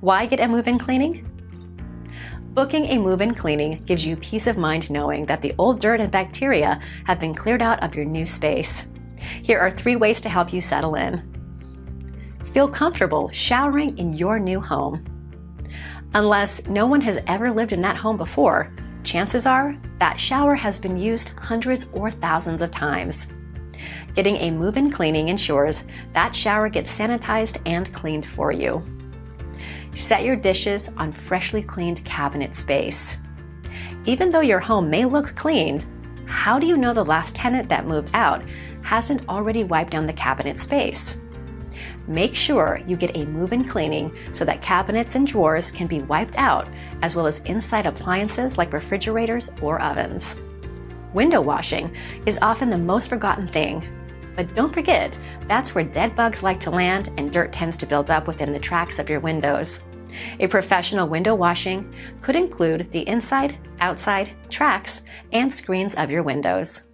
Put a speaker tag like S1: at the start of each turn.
S1: Why get a move-in cleaning? Booking a move-in cleaning gives you peace of mind knowing that the old dirt and bacteria have been cleared out of your new space. Here are three ways to help you settle in. Feel comfortable showering in your new home. Unless no one has ever lived in that home before, chances are that shower has been used hundreds or thousands of times. Getting a move-in cleaning ensures that shower gets sanitized and cleaned for you. Set your dishes on freshly cleaned cabinet space. Even though your home may look clean, how do you know the last tenant that moved out hasn't already wiped down the cabinet space? Make sure you get a move-in cleaning so that cabinets and drawers can be wiped out, as well as inside appliances like refrigerators or ovens. Window washing is often the most forgotten thing. But don't forget, that's where dead bugs like to land and dirt tends to build up within the tracks of your windows. A professional window washing could include the inside, outside, tracks, and screens of your windows.